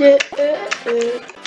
uh, uh.